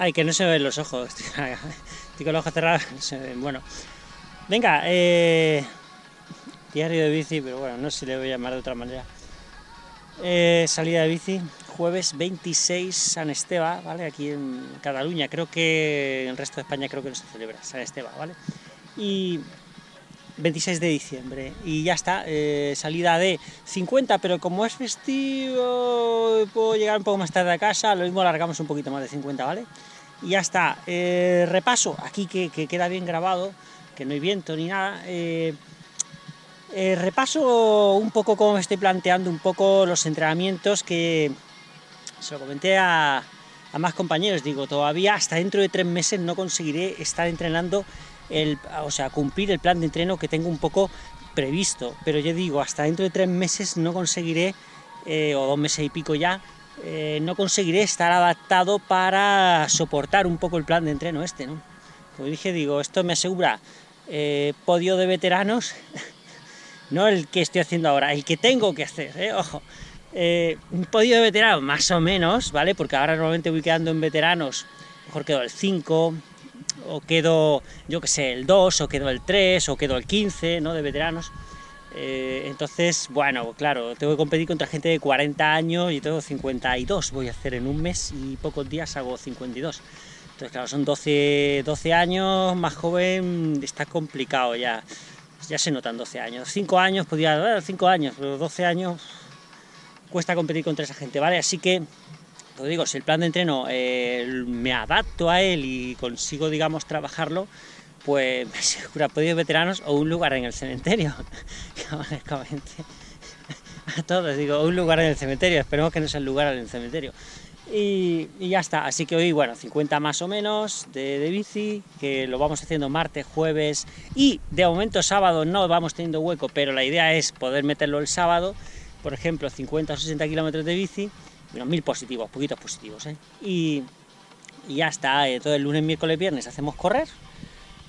Ay, que no se ven los ojos. Estoy con los ojos cerrados. se ven. Bueno, venga, eh, diario de bici, pero bueno, no sé si le voy a llamar de otra manera. Eh, salida de bici, jueves 26 San Esteban, ¿vale? Aquí en Cataluña, creo que en el resto de España creo que no se celebra San Esteban, ¿vale? Y 26 de diciembre, y ya está, eh, salida de 50, pero como es festivo, puedo llegar un poco más tarde a casa, lo mismo alargamos un poquito más de 50, ¿vale? Y ya está, eh, repaso, aquí que, que, queda bien grabado, que no hay viento ni nada, eh, repaso un poco cómo me estoy planteando un poco los entrenamientos que se lo comenté a, a, más compañeros, digo, todavía hasta dentro de tres meses no conseguiré estar entrenando, el, o sea, cumplir el plan de entreno que tengo un poco previsto, pero yo digo, hasta dentro de tres meses no conseguiré, eh, o dos meses y pico ya, eh, no conseguiré estar adaptado para soportar un poco el plan de entreno este, ¿no? Como dije, digo, esto me asegura eh, podio de veteranos no el que estoy haciendo ahora, el que tengo que hacer, ojo. Un podio de veteranos, más o menos, ¿vale? Porque ahora normalmente voy quedando en veteranos, mejor quedo el 5, o quedo, yo que sé, el 2, o quedo el 3, o quedo el 15, ¿no? De veteranos. Eh, entonces, bueno, claro, tengo que competir contra gente de 40 años, y tengo 52, voy a hacer en un mes, y pocos días hago 52. Entonces, claro, son 12, 12 años, más joven, está complicado ya ya se notan 12 años. 5 años, podía, 5 años, pero 12 años cuesta competir contra esa gente, ¿vale? Así que, digo, si el plan de entreno eh, me adapto a él y consigo, digamos, trabajarlo, pues me asegura podido veteranos o un lugar en el cementerio, como les comenté a todos, digo, un lugar en el cementerio, esperemos que no sea el lugar en el cementerio. Y, y, ya está, así que hoy, bueno, 50 más o menos de, de, bici, que lo vamos haciendo martes, jueves y de momento sábado no vamos teniendo hueco, pero la idea es poder meterlo el sábado, por ejemplo, 50 o 60 kilómetros de bici, bueno, mil positivos, poquitos positivos, ¿eh? y, ya está, todo el lunes, miércoles, viernes hacemos correr,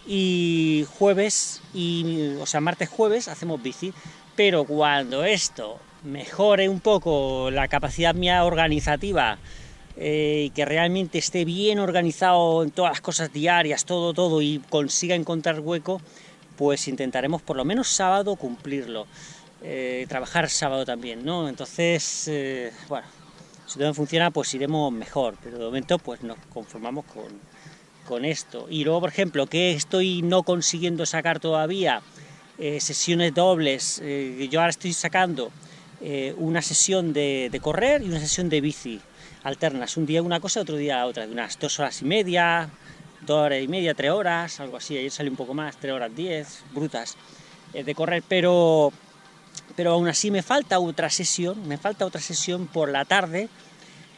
y jueves, y, o sea, martes, jueves hacemos bici, pero cuando esto mejore un poco la capacidad mía organizativa, eh, y que realmente esté bien organizado en todas las cosas diarias, todo, todo, y consiga encontrar hueco, pues intentaremos por lo menos sábado cumplirlo, eh, trabajar sábado también, ¿no? Entonces, eh, bueno, si todo funciona, pues iremos mejor, pero de momento pues nos conformamos con, con esto. Y luego, por ejemplo, que estoy no consiguiendo sacar todavía? Eh, sesiones dobles, yo ahora estoy sacando una sesión de, de correr y una sesión de bici, alternas, un día una cosa, otro día otra, de unas dos horas y media, dos horas y media, tres horas, algo así, ayer salió un poco más, tres horas diez, brutas, eh, de correr, pero, pero aún así me falta otra sesión, me falta otra sesión por la tarde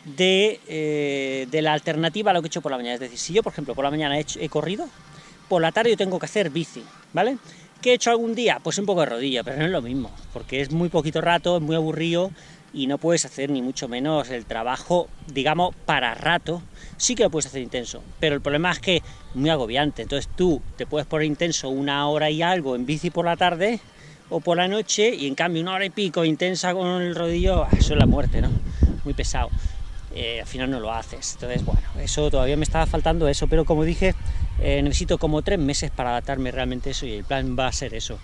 de, eh, de la alternativa a lo que he hecho por la mañana, es decir, si yo, por ejemplo, por la mañana he, corrido, por la tarde yo tengo que hacer bici, ¿vale? ¿Qué he hecho algún día? Pues un poco de rodilla, pero no es lo mismo, porque es muy poquito rato, es muy aburrido, y no puedes hacer ni mucho menos el trabajo, digamos, para rato, sí que lo puedes hacer intenso, pero el problema es que es muy agobiante, entonces tú te puedes poner intenso una hora y algo en bici por la tarde o por la noche, y en cambio una hora y pico intensa con el rodillo, eso es la muerte, ¿no? Muy pesado. Eh, al final no lo haces, entonces bueno, eso todavía me estaba faltando eso, pero como dije, eh, necesito como tres meses para adaptarme realmente a eso, y el plan va a ser eso.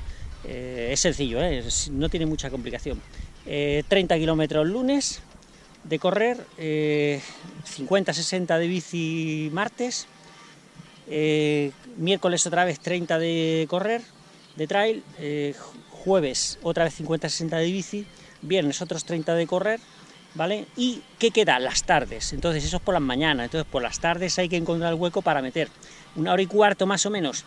Eh, es sencillo, no tiene mucha complicación eh, 30 kilómetros lunes de correr, eh, 50-60 de bici martes, miércoles otra vez 30 de correr, de trail, jueves otra vez 50-60 de bici, viernes otros 30 de correr, ¿vale? ¿Y qué queda? Las tardes, entonces eso es por las mañanas, entonces por las tardes hay que encontrar el hueco para meter una hora y cuarto más o menos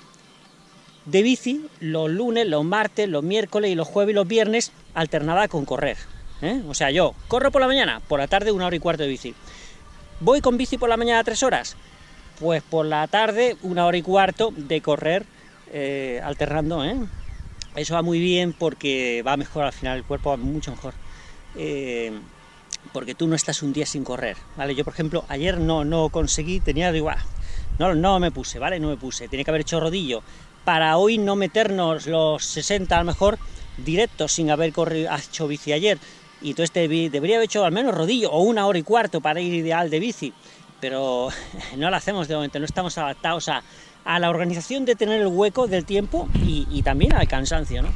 de bici los lunes, los martes, los miércoles y los jueves y los viernes alternada con correr. ¿eh? O sea, yo corro por la mañana, por la tarde una hora y cuarto de bici. ¿Voy con bici por la mañana tres horas? Pues por la tarde una hora y cuarto de correr eh, alternando. ¿eh? Eso va muy bien porque va mejor al final, el cuerpo va mucho mejor. Eh, porque tú no estás un día sin correr, ¿vale? Yo, por ejemplo, ayer no, no conseguí, tenía, digo, ah, no, no me puse, ¿vale? No me puse, tenía que haber hecho rodillo, para hoy no meternos los 60 a lo mejor directos sin haber corrido, hecho bici ayer. Y entonces debería haber hecho al menos rodillo o una hora y cuarto para ir ideal de bici. pero no lo hacemos de momento, no estamos adaptados a, la organización de tener el hueco del tiempo y, también al cansancio, ¿no?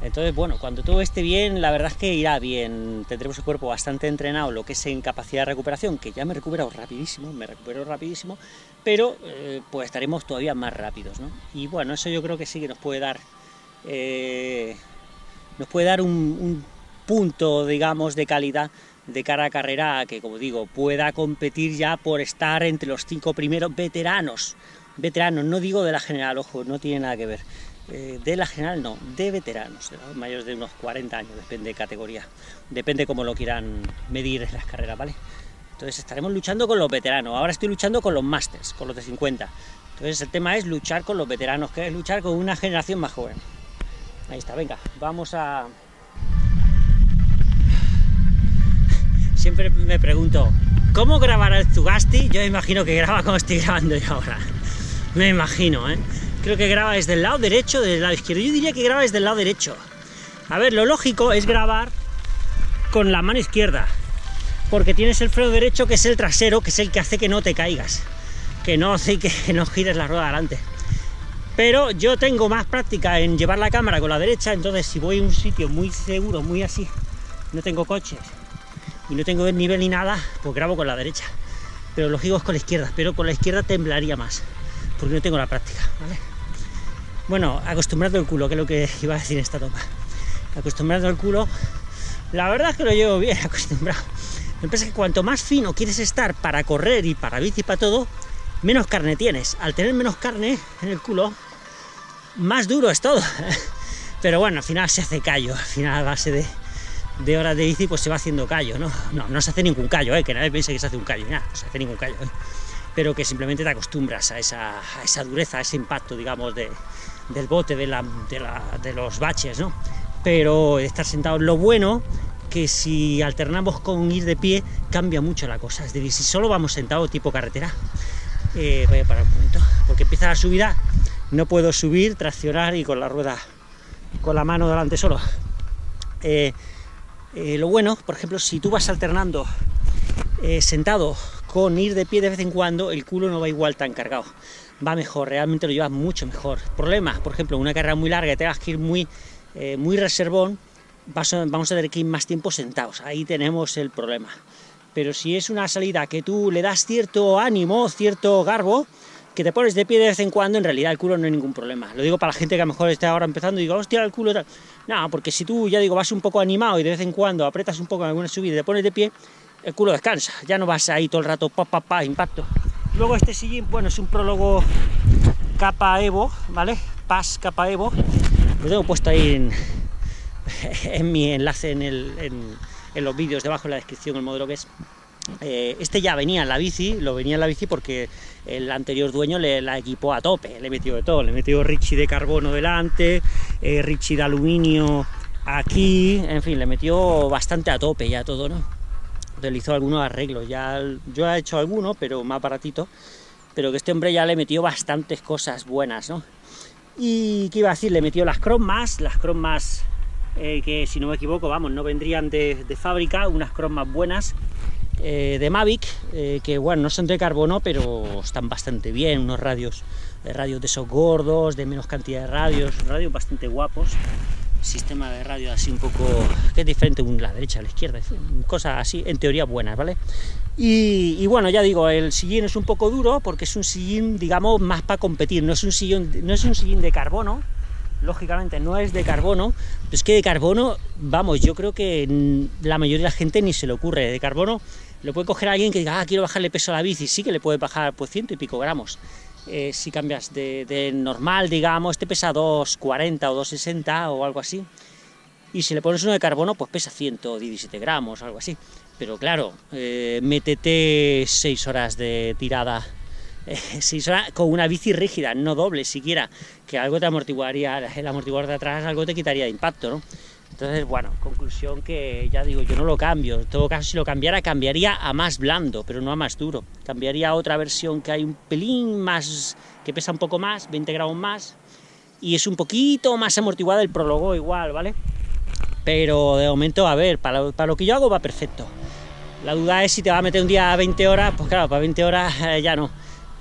Entonces, bueno, cuando todo esté bien, la verdad es que irá bien, tendremos el cuerpo bastante entrenado, lo que es en capacidad de recuperación, que ya me he recuperado rapidísimo, me recupero rapidísimo, pero eh, pues estaremos todavía más rápidos, ¿no? Y bueno, eso yo creo que sí que nos puede dar, eh, nos puede dar un punto, digamos, de calidad de cara a carrera que, como digo, pueda competir ya por estar entre los cinco primeros veteranos. Veteranos, no digo de la general, ojo, no tiene nada que ver. Eh, de la general no, de veteranos, mayores de unos 40 años, depende de categoría, depende cómo lo quieran medir en las carreras, ¿vale? Entonces estaremos luchando con los veteranos, ahora estoy luchando con los masters, con los de 50. Entonces el tema es luchar con los veteranos, que es luchar con una generación más joven. Ahí está, venga, vamos a, siempre me pregunto, ¿cómo grabará el Zugasti? Yo imagino que graba como estoy grabando yo ahora. Me imagino, ¿eh? Creo que graba desde el lado derecho, desde el lado izquierdo. Yo diría que graba desde el lado derecho. A ver, lo lógico es grabar con la mano izquierda, porque tienes el freno derecho que es el trasero, que es el que hace que no te caigas, que no que no gires la rueda adelante. Pero yo tengo más práctica en llevar la cámara con la derecha, entonces si voy a un sitio muy seguro, muy así, no tengo coches, y no tengo nivel ni nada, pues grabo con la derecha. Pero lógico es con la izquierda, pero con la izquierda temblaría más, porque no tengo la práctica, ¿vale? Bueno, acostumbrando el culo, que es lo que iba a decir en esta toma. Acostumbrando el culo, la verdad es que lo llevo bien acostumbrado. Pasa es que cuanto más fino quieres estar para correr y para bici y para todo, menos carne tienes. Al tener menos carne en el culo, más duro es todo. Pero bueno, al final se hace callo, al final a base de, de horas de bici, pues se va haciendo callo, ¿no? No, no se hace ningún callo, ¿eh? que nadie piense que se hace un callo, nada, no se hace ningún callo, ¿eh? Pero que simplemente te acostumbras a esa, dureza, a ese impacto, digamos, de, del bote, de, los baches, ¿no? Pero estar sentado, lo bueno que si alternamos con ir de pie, cambia mucho la cosa, es decir, si solo vamos sentados tipo carretera, eh, voy a parar un momento, porque empieza la subida, no puedo subir, traccionar y con la rueda, con la mano delante solo. Eh, eh, lo bueno, por ejemplo, si tú vas alternando sentado con ir de pie de vez en cuando, el culo no va igual tan cargado, va mejor, realmente lo llevas mucho mejor. Problemas, por ejemplo, una carrera muy larga, te vas que ir muy, eh, muy reservón, vamos a tener que ir más tiempo sentados, ahí tenemos el problema. Pero si es una salida que tú le das cierto ánimo, cierto garbo, que te pones de pie de vez en cuando, en realidad el culo no hay ningún problema. Lo digo para la gente que a lo mejor está ahora empezando y digo, hostia, el culo tal. No, porque si tú, ya digo, vas un poco animado y de vez en cuando apretas un poco en alguna subida y te pones de pie, el culo descansa. Ya no vas ahí todo el rato, pa, pa, pa, impacto. Luego este sillín, bueno, es un prólogo capa Evo, ¿vale? Paz capa Evo. Lo tengo puesto ahí en, en mi enlace en, el, en, los vídeos, debajo en la descripción, el modelo que es. Eh, este ya venía en la bici, lo venía en la bici porque el anterior dueño le la equipó a tope, le metió de todo, le metió Richie de carbono delante, eh, Richie de aluminio aquí, en fin, le metió bastante a tope ya todo, ¿no? Realizó algunos arreglos, ya yo he hecho algunos, pero más baratito, pero que este hombre ya le metió bastantes cosas buenas, ¿no? Y qué iba a decir, le metió las cromas, las cromas eh, que si no me equivoco, vamos, no vendrían de, de fábrica, unas cromas buenas, eh, de Mavic, eh, que bueno, no son de carbono, pero están bastante bien, unos radios, de radios de esos gordos, de menos cantidad de radios, radios bastante guapos, sistema de radio así un poco, que es diferente de la derecha a la izquierda, cosas así, en teoría buenas, ¿vale? Y, bueno, ya digo, el sillín es un poco duro, porque es un sillín, digamos, más para competir, no es un sillín, no es un sillín de carbono, lógicamente no es de carbono, es que de carbono, vamos, yo creo que la mayoría de la gente ni se le ocurre, de carbono lo puede coger alguien que diga, ah, quiero bajarle peso a la bici, sí que le puede bajar pues ciento y pico gramos. Eh, si cambias de, normal, digamos, este pesa 2,40 o 2,60 o algo así, y si le pones uno de carbono, pues pesa 117 gramos, algo así. Pero claro, eh, métete 6 horas de tirada, 6 horas con una bici rígida, no doble siquiera, que algo te amortiguaría, el amortiguador de atrás algo te quitaría de impacto. Entonces, bueno, conclusión que ya digo, yo no lo cambio. En todo caso, si lo cambiara, cambiaría a más blando, pero no a más duro. Cambiaría a otra versión que hay un pelín más, que pesa un poco más, 20 gramos más, y es un poquito más amortiguada el prólogo igual, ¿vale? Pero de momento, a ver, para lo, para lo que yo hago va perfecto. La duda es si te va a meter un día a 20 horas, pues claro, para 20 horas eh, ya no,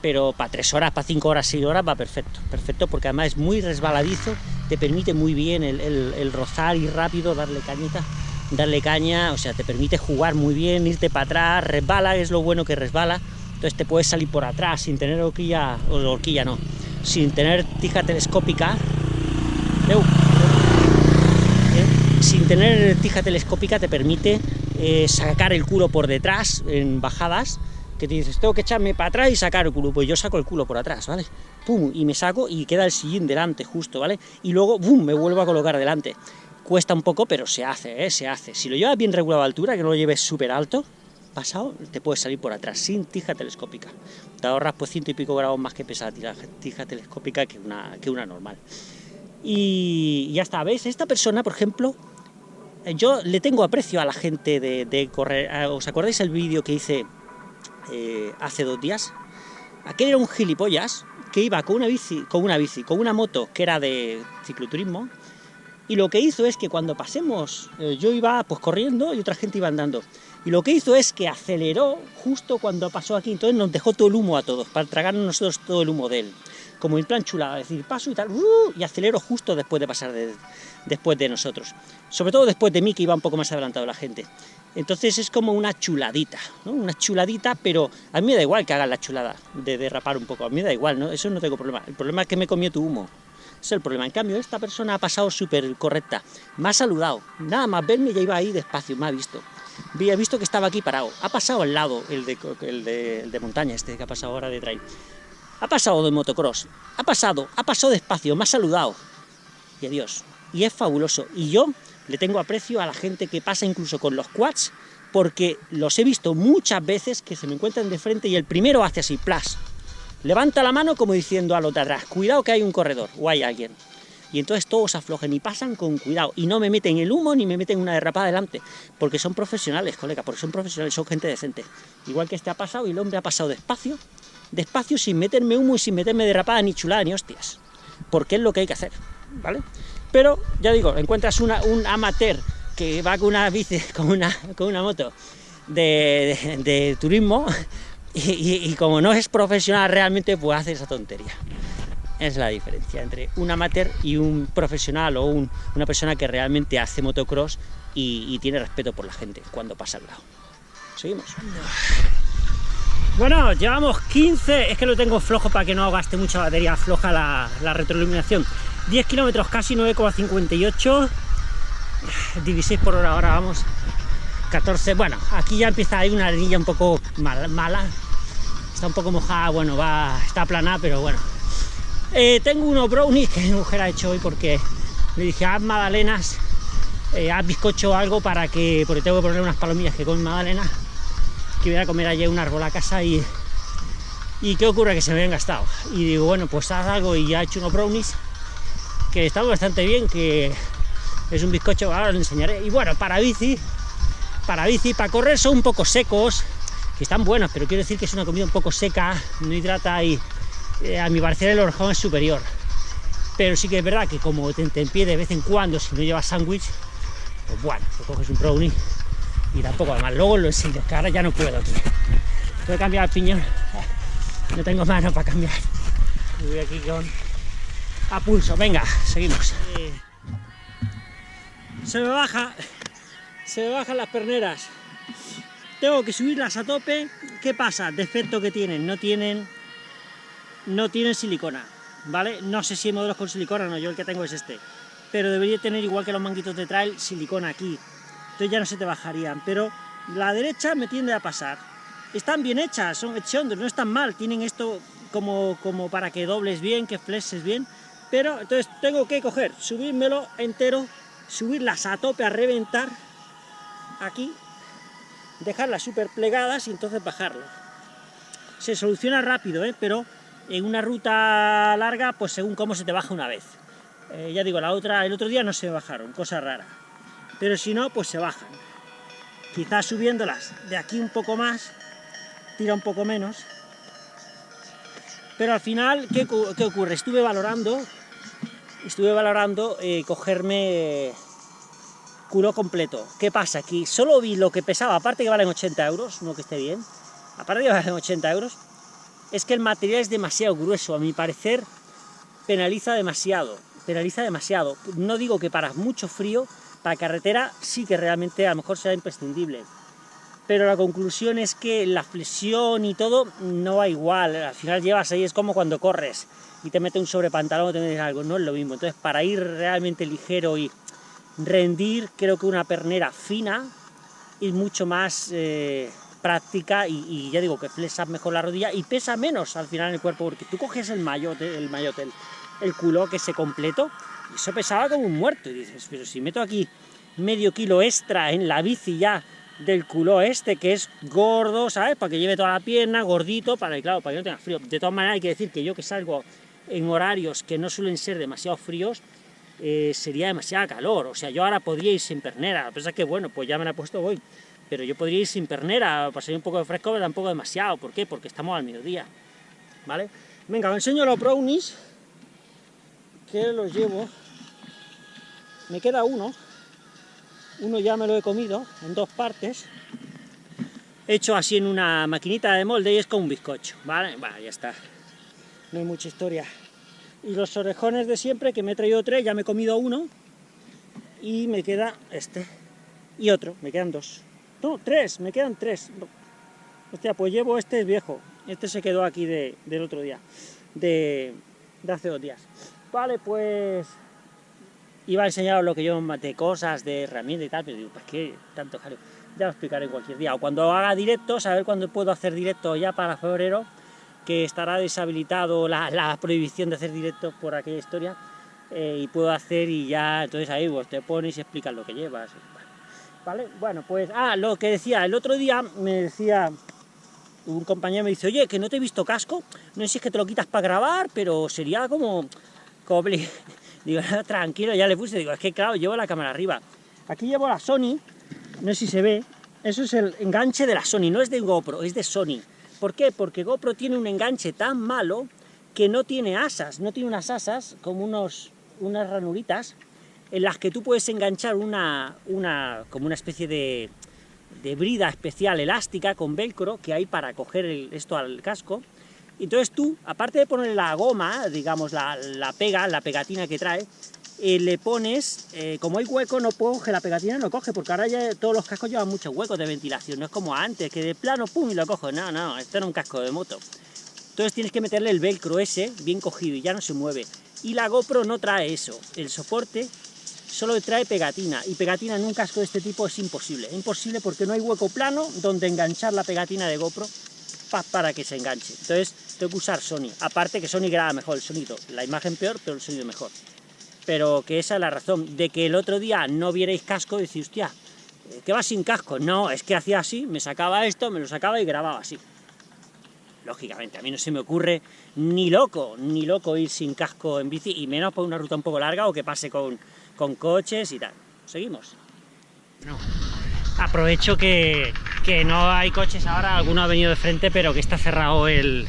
pero para 3 horas, para 5 horas, 6 horas va perfecto, perfecto, porque además es muy resbaladizo, te permite muy bien el, rozar y rápido, darle cañita, darle caña, o sea, te permite jugar muy bien, irte para atrás, resbala, es lo bueno que resbala, entonces te puedes salir por atrás sin tener horquilla, o horquilla no, sin tener tija telescópica, sin tener tija telescópica te permite eh, sacar el culo por detrás en bajadas, que te dices, tengo que echarme para atrás y sacar el culo, pues yo saco el culo por atrás, ¿vale? Y me saco y queda el sillín delante justo, ¿vale? Y luego, ¡bum!, me vuelvo a colocar delante. Cuesta un poco, pero se hace, ¿eh? Se hace. Si lo llevas bien regulado a altura, que no lo lleves súper alto, pasado, te puedes salir por atrás, sin tija telescópica. Te ahorras pues ciento y pico grados más que pesa la tija telescópica que una, que una normal. Y ya está, ¿ves? Esta persona, por ejemplo, eh, yo le tengo aprecio a la gente de, correr. Ah, ¿Os acordáis el vídeo que hice eh, hace dos días? Aquel era un gilipollas que iba con una bici, con una bici, con una moto que era de cicloturismo, y lo que hizo es que cuando pasemos, eh, yo iba pues corriendo y otra gente iba andando, y lo que hizo es que aceleró justo cuando pasó aquí, entonces nos dejó todo el humo a todos, para tragarnos nosotros todo el humo de él como en plan chulada, es decir, paso y tal, ¡uh! y acelero justo después de pasar después de nosotros. Sobre todo después de mí, que iba un poco más adelantado la gente. Entonces es como una chuladita. Una chuladita, pero a mí me da igual que hagan la chulada, de derrapar un poco, a mí me da igual, ¿no? Eso no tengo problema. El problema es que me comió tu humo. es el problema. En cambio, esta persona ha pasado súper correcta. Me ha saludado. Nada más verme ya iba ahí despacio, me ha visto. Había visto que estaba aquí parado. Ha pasado al lado, el de, el de, de montaña, este que ha pasado ahora de. Ha pasado de motocross, ha pasado, ha pasado despacio, me ha saludado. Y adiós. Y es fabuloso. Y yo le tengo aprecio a la gente que pasa incluso con los quads, porque los he visto muchas veces que se me encuentran de frente y el primero hace así, plas. Levanta la mano como diciendo a los de atrás, cuidado que hay un corredor o hay alguien. Y entonces todos aflojen y pasan con cuidado. Y no me meten el humo ni me meten una derrapada delante. Porque son profesionales, colega, porque son profesionales, son gente decente. Igual que este ha pasado y el hombre ha pasado despacio, despacio, sin meterme humo y sin meterme derrapada ni chulada ni hostias, porque es lo que hay que hacer, ¿vale? Pero, ya digo, encuentras un amateur que va con una bici, con una, con una moto de, turismo, y, como no es profesional realmente, pues hace esa tontería. Es la diferencia entre un amateur y un profesional o una persona que realmente hace motocross y, tiene respeto por la gente cuando pasa al lado. Seguimos. Bueno, llevamos 15, es que lo tengo flojo para que no gaste mucha batería floja la, retroiluminación. 10 kilómetros, casi 9,58, 16 por hora, ahora vamos 14, bueno, aquí ya empieza, hay una arenilla un poco mala, está un poco mojada, bueno, va, está plana, pero bueno. Eh, tengo unos brownies que mi mujer ha hecho hoy porque le dije, haz magdalenas, eh, haz bizcocho o algo para que, porque tengo que poner unas palomillas que comen magdalenas, que voy a comer allí un árbol a casa y, y ¿qué ocurre? Que se me habían gastado. Y digo, bueno, pues haz algo y ya he hecho unos brownies que están bastante bien, que es un bizcocho, ahora lo enseñaré. Y bueno, para bici, para bici, para correr son un poco secos, que están buenos, pero quiero decir que es una comida un poco seca, no hidrata y eh, a mi parecer el orejón es superior. Pero sí que es verdad que como te, pie de vez en cuando, si no llevas sándwich, pues bueno, te coges un brownie y tampoco además luego lo enseño, que ahora ya no puedo aquí. Tengo que cambiar el piñón, no tengo mano para cambiar. Voy aquí con a pulso, venga, seguimos. Se me baja, se me bajan las perneras. Tengo que subirlas a tope. ¿Qué pasa? Defecto que tienen, no tienen, no tienen silicona, ¿vale? No sé si hay modelos con silicona no, yo el que tengo es este. Pero debería tener, igual que los manguitos de trail, silicona aquí entonces ya no se te bajarían, pero la derecha me tiende a pasar. Están bien hechas, son hechondos, no están mal, tienen esto como, como para que dobles bien, que flexes bien, pero entonces tengo que coger, subírmelo entero, subirlas a tope, a reventar, aquí, dejarlas súper plegadas y entonces bajarlas. Se soluciona rápido, ¿eh? pero en una ruta larga, pues según cómo se te baja una vez. Eh, ya digo, la otra, el otro día no se bajaron, cosa rara pero si no, pues se bajan. Quizás subiéndolas de aquí un poco más, tira un poco menos, pero al final, ¿qué, ocurre? Estuve valorando, estuve valorando eh, cogerme culo completo. ¿Qué pasa? Aquí solo vi lo que pesaba, aparte que valen 80 euros, no que esté bien, aparte que valen 80 euros, es que el material es demasiado grueso, a mi parecer penaliza demasiado, penaliza demasiado. No digo que para mucho frío, para carretera sí que realmente a lo mejor será imprescindible, pero la conclusión es que la flexión y todo no va igual, al final llevas ahí, es como cuando corres y te mete un sobrepantalón o te metes algo, no es lo mismo. Entonces, para ir realmente ligero y rendir, creo que una pernera fina es mucho más eh, práctica y, ya digo que flexas mejor la rodilla y pesa menos al final en el cuerpo, porque tú coges el mayote, el mayote, el, el culo que se completo, y eso pesaba como un muerto, y dices, pero si meto aquí medio kilo extra en la bici ya del culo este, que es gordo, ¿sabes? Para que lleve toda la pierna, gordito, para que, claro, para que no tenga frío. De todas maneras hay que decir que yo que salgo en horarios que no suelen ser demasiado fríos, eh, sería demasiada calor. O sea, yo ahora podría ir sin pernera, a pesar que, bueno, pues ya me la he puesto hoy. Pero yo podría ir sin pernera, para salir un poco de fresco, pero tampoco demasiado. ¿Por qué? Porque estamos al mediodía, ¿vale? Venga, os enseño los brownies, que los llevo. Me queda uno, uno ya me lo he comido en dos partes, hecho así en una maquinita de molde y es como un bizcocho, ¿vale? Bueno, ya está, no hay mucha historia. Y los orejones de siempre, que me he traído tres, ya me he comido uno, y me queda este, y otro, me quedan dos. No, tres, me quedan tres. Hostia, pues llevo este es viejo, este se quedó aquí de, del otro día, de, de hace dos días. Vale, pues iba a enseñaros lo que yo maté, cosas de herramienta y tal, pero digo, pues qué tanto jaleo. Ya lo explicaré cualquier día. O cuando haga directos, a ver cuándo puedo hacer directo ya para febrero, que estará deshabilitado la, prohibición de hacer directos por aquella historia, eh, y puedo hacer y ya, entonces ahí vos te pones y explicas lo que llevas. Bueno, pues, ah, lo que decía, el otro día me decía un compañero me dice, oye, que no te he visto casco, no sé si es que te lo quitas para grabar, pero sería como... Digo, tranquilo, ya le puse, digo, es que claro, llevo la cámara arriba. Aquí llevo la Sony, no sé si se ve, eso es el enganche de la Sony, no es de GoPro, es de Sony. ¿Por qué? Porque GoPro tiene un enganche tan malo que no tiene asas, no tiene unas asas como unos, unas ranuritas en las que tú puedes enganchar una, una como una especie de, de brida especial elástica con velcro que hay para coger esto al casco entonces tú, aparte de poner la goma, digamos, la, pega, la pegatina que trae, eh, le pones, eh, como hay hueco, no coge, la pegatina no coge, porque ahora ya todos los cascos llevan muchos huecos de ventilación, no es como antes, que de plano, pum, y lo cojo. No, no, esto era un casco de moto. Entonces tienes que meterle el velcro ese, bien cogido, y ya no se mueve. Y la GoPro no trae eso, el soporte solo trae pegatina, y pegatina en un casco de este tipo es imposible. Es imposible porque no hay hueco plano donde enganchar la pegatina de GoPro para que se enganche. Entonces tengo que usar Sony. Aparte que Sony graba mejor el sonido. La imagen peor, pero el sonido mejor. Pero que esa es la razón. De que el otro día no vierais casco, decís, hostia, ¿qué va sin casco? No, es que hacía así, me sacaba esto, me lo sacaba y grababa así. Lógicamente, a mí no se me ocurre ni loco, ni loco ir sin casco en bici, y menos por una ruta un poco larga o que pase con, con coches y tal. ¿Seguimos? No. Aprovecho que, que no hay coches ahora, alguno ha venido de frente, pero que está cerrado el,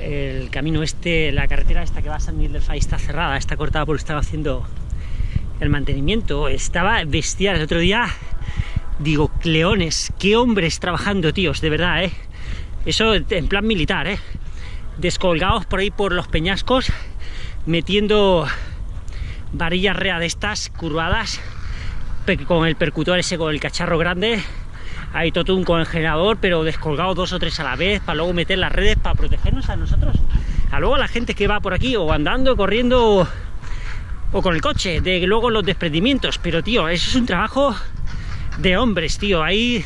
el camino este, la carretera esta que va a San Miguel del está cerrada, está cortada porque estaba haciendo el mantenimiento, estaba bestial. El otro día, digo, leones, qué hombres trabajando, tíos, de verdad, ¿eh? Eso en plan militar, ¿eh? Descolgados por ahí por los peñascos, metiendo varillas rea de estas curvadas, con el percutor ese, con el cacharro grande, hay todo un congelador, pero descolgado dos o tres a la vez, para luego meter las redes para protegernos a nosotros. A luego la gente que va por aquí, o andando, corriendo, o con el coche, de luego los desprendimientos. Pero, tío, eso es un trabajo de hombres, tío. Ahí,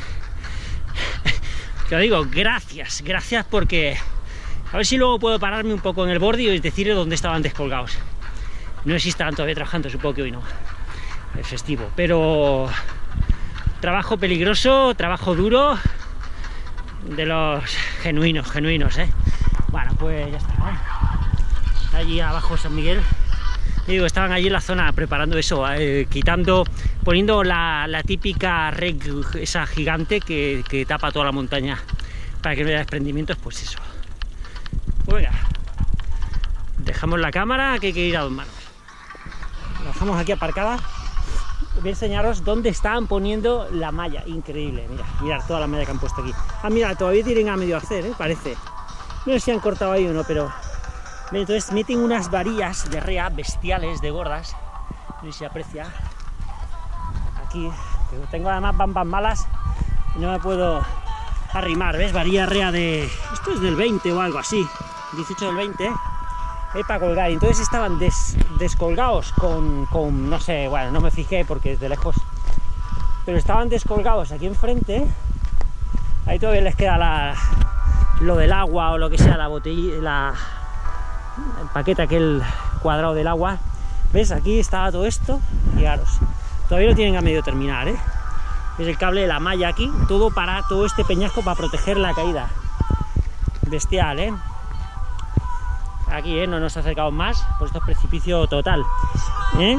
te digo, gracias, gracias porque... A ver si luego puedo pararme un poco en el borde y decirle dónde estaban descolgados. No sé si estaban todavía trabajando, supongo que hoy no. Es festivo, pero Trabajo peligroso, trabajo duro, de los genuinos, genuinos, ¿eh? Bueno, pues ya está, Allí abajo San Miguel. digo, estaban allí en la zona preparando eso, eh, quitando, poniendo la, típica red, esa gigante que, tapa toda la montaña para que no haya desprendimientos, pues eso. Pues venga, dejamos la cámara que hay que ir a dos manos. Dejamos aquí aparcada voy a enseñaros dónde estaban poniendo la malla, increíble, mira, mirad toda la malla que han puesto aquí. Ah, mira, todavía tienen a medio hacer, ¿eh? parece. No sé si han cortado ahí o no, pero... Entonces meten unas varillas de rea bestiales, de gordas, no sé si aprecia. Aquí, tengo además bambas malas y no me puedo arrimar, ¿ves? Varilla rea de... Esto es del 20 o algo así, 18 del 20, ¿eh? Para colgar. Entonces estaban descolgados con, con, no sé, bueno, no me fijé porque desde lejos, pero estaban descolgados aquí enfrente. Ahí todavía les queda la, lo del agua o lo que sea, la botella, la, el paquete aquel cuadrado del agua. ¿Ves? Aquí estaba todo esto, fijaros. Todavía lo tienen a medio terminar, ¿eh? Es el cable de la malla aquí, todo para todo este peñasco para proteger la caída. Bestial, ¿eh? Aquí, ¿eh? no nos acercamos más, pues esto es precipicio total. ¿eh?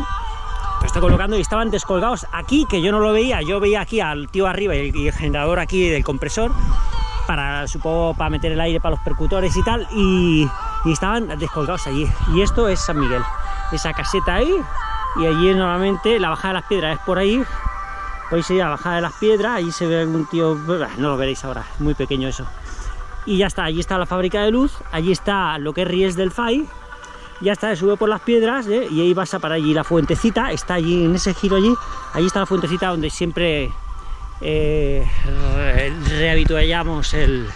Estoy colocando y estaban descolgados aquí, que yo no lo veía, yo veía aquí al tío arriba y el, generador aquí del compresor, para, supongo, para meter el aire para los percutores y tal, y, estaban descolgados allí. Y esto es San Miguel, esa caseta ahí, y allí normalmente la bajada de las piedras es por ahí, podéis ir a la bajada de las piedras, allí se ve un tío, no lo veréis ahora, muy pequeño eso y ya está, allí está la fábrica de luz, allí está lo que es Ries del FAI, ya está, sube por las piedras ¿eh? y ahí vas a para allí la fuentecita, está allí en ese giro allí, allí está la fuentecita donde siempre eh, el,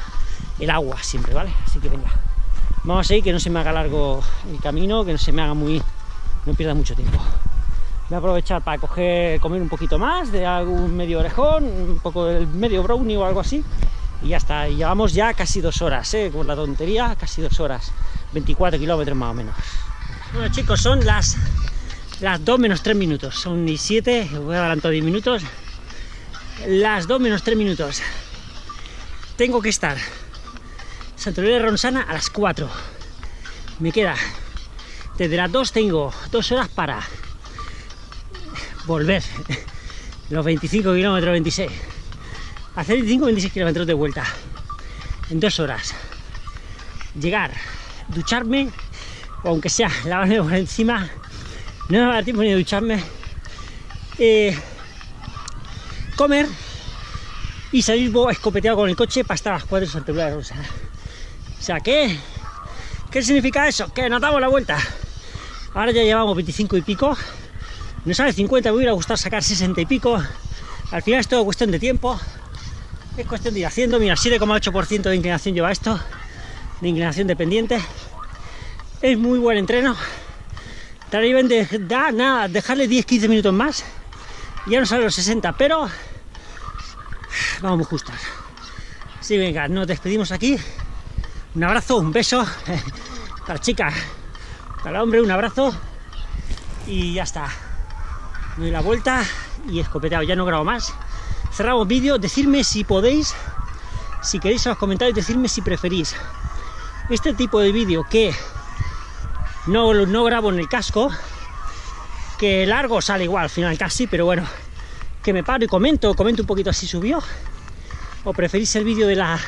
el agua siempre, ¿vale? Así que venga, vamos a ir, que no se me haga largo el camino, que no se me haga muy, no pierda mucho tiempo. Voy a aprovechar para coger, comer un poquito más de algún medio orejón, un poco del medio brownie o algo así, y ya está, y llevamos ya casi dos horas, ¿eh? con la tontería, casi dos horas, 24 kilómetros más o menos. Bueno chicos, son las, las 2 menos 3 minutos, son ni 7, voy a adelantar 10 minutos, las 2 menos 3 minutos. Tengo que estar Santorini de Ronsana a las 4, me queda, desde las 2 tengo 2 horas para volver, los 25 kilómetros, 26 hacer 25-26 kilómetros de vuelta en dos horas, llegar, ducharme, o aunque sea lavarme por encima, no me va a dar tiempo ni de ducharme, eh, comer y salir escopeteado con el coche para estar a las 4 de Santa de Rosa. O sea, ¿qué? ¿Qué significa eso? Que nos la vuelta. Ahora ya llevamos 25 y pico. No sabe 50, me hubiera gustado sacar 60 y pico. Al final es todo cuestión de tiempo. Es cuestión de ir haciendo, mira, 7,8% de inclinación lleva esto, de inclinación dependiente. Es muy buen entreno. También de, da, nada, dejarle 10-15 minutos más. Ya no sale los 60, pero vamos muy justos. Sí, venga, nos despedimos aquí. Un abrazo, un beso para la chica, para hombre, un abrazo. Y ya está. Me doy la vuelta y escopeteado, ya no grabo más cerramos vídeo, decirme si podéis, si queréis en los comentarios, decirme si preferís. Este tipo de vídeo que no, no grabo en el casco, que largo sale igual al final casi, pero bueno, que me paro y comento, comento un poquito así subió, o preferís el vídeo de la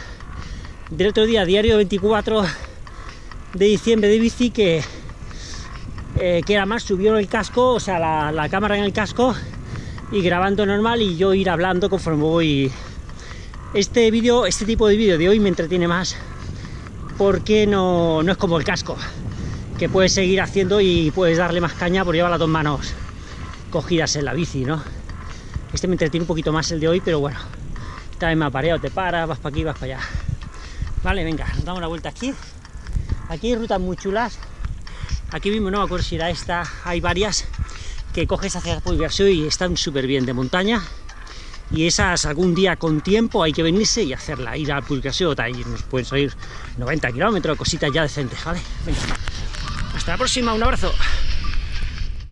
del otro día, diario 24 de diciembre de bici, que, eh, que era más subió el casco, o sea, la, la cámara en el casco, y grabando normal y yo ir hablando conforme voy. Este vídeo este tipo de vídeo de hoy me entretiene más porque no, no es como el casco que puedes seguir haciendo y puedes darle más caña por llevar las dos manos cogidas en la bici ¿no? este me entretiene un poquito más el de hoy pero bueno también me apareado, te paras, vas para aquí, vas para allá. Vale, venga, nos damos la vuelta aquí. Aquí hay rutas muy chulas. Aquí mismo no me acuerdo si era esta hay varias que coges hacia Pulgarsió y están súper bien de montaña y esas algún día con tiempo hay que venirse y hacerla, ir al Pulgarsió, y nos pueden salir 90 kilómetros, cositas ya decentes, ¿vale? Hasta la próxima, un abrazo.